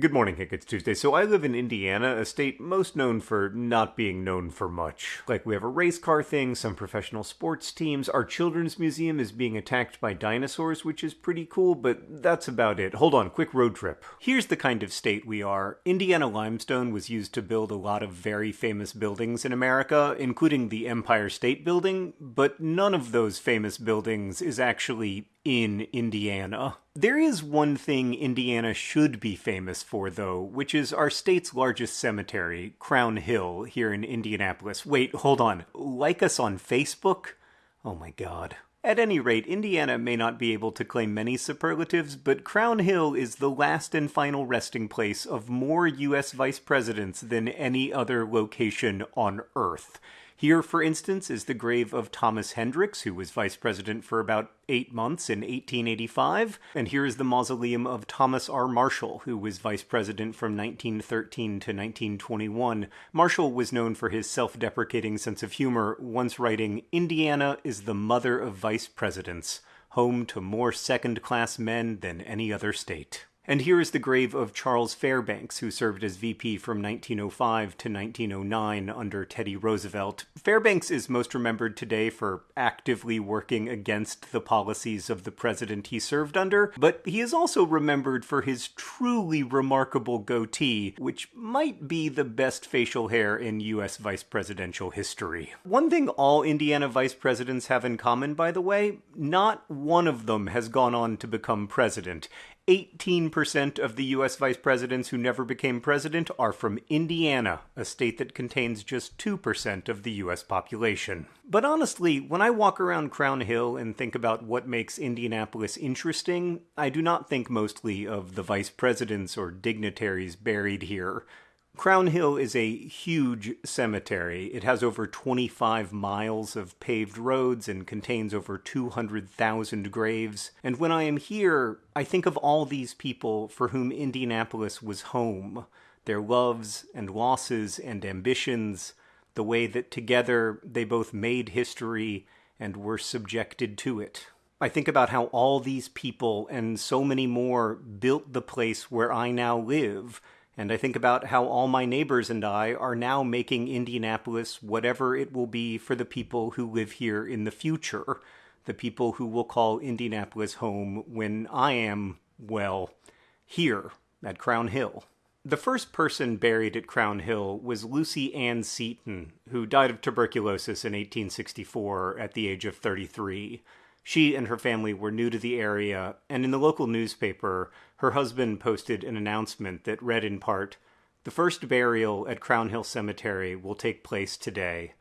Good morning, Hank. It's Tuesday. So I live in Indiana, a state most known for not being known for much. Like we have a race car thing, some professional sports teams. Our children's museum is being attacked by dinosaurs, which is pretty cool, but that's about it. Hold on, quick road trip. Here's the kind of state we are. Indiana limestone was used to build a lot of very famous buildings in America, including the Empire State Building, but none of those famous buildings is actually in Indiana. There is one thing Indiana should be famous for, though, which is our state's largest cemetery, Crown Hill, here in Indianapolis. Wait, hold on. Like us on Facebook? Oh my god. At any rate, Indiana may not be able to claim many superlatives, but Crown Hill is the last and final resting place of more U.S. vice presidents than any other location on Earth. Here, for instance, is the grave of Thomas Hendricks, who was vice president for about eight months in 1885. And here is the mausoleum of Thomas R. Marshall, who was vice president from 1913 to 1921. Marshall was known for his self deprecating sense of humor, once writing, Indiana is the mother of vice presidents, home to more second class men than any other state. And here is the grave of Charles Fairbanks, who served as VP from 1905 to 1909 under Teddy Roosevelt. Fairbanks is most remembered today for actively working against the policies of the president he served under, but he is also remembered for his truly remarkable goatee, which might be the best facial hair in U.S. vice presidential history. One thing all Indiana vice presidents have in common, by the way, not one of them has gone on to become president. 18% of the US vice presidents who never became president are from Indiana, a state that contains just 2% of the US population. But honestly, when I walk around Crown Hill and think about what makes Indianapolis interesting, I do not think mostly of the vice presidents or dignitaries buried here. Crown Hill is a huge cemetery. It has over 25 miles of paved roads and contains over 200,000 graves. And when I am here, I think of all these people for whom Indianapolis was home their loves and losses and ambitions, the way that together they both made history and were subjected to it. I think about how all these people and so many more built the place where I now live and I think about how all my neighbors and I are now making Indianapolis whatever it will be for the people who live here in the future, the people who will call Indianapolis home when I am, well, here at Crown Hill. The first person buried at Crown Hill was Lucy Ann Seton, who died of tuberculosis in 1864 at the age of 33. She and her family were new to the area, and in the local newspaper, her husband posted an announcement that read in part The first burial at Crown Hill Cemetery will take place today.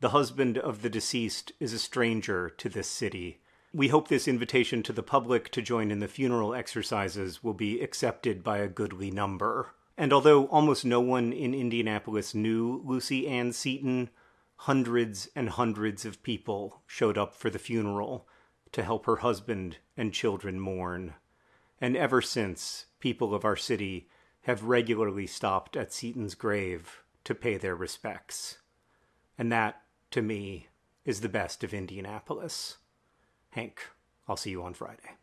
The husband of the deceased is a stranger to this city. We hope this invitation to the public to join in the funeral exercises will be accepted by a goodly number. And although almost no one in Indianapolis knew Lucy Ann Seton, hundreds and hundreds of people showed up for the funeral to help her husband and children mourn. And ever since, people of our city have regularly stopped at Seton's grave to pay their respects. And that, to me, is the best of Indianapolis. Hank, I'll see you on Friday.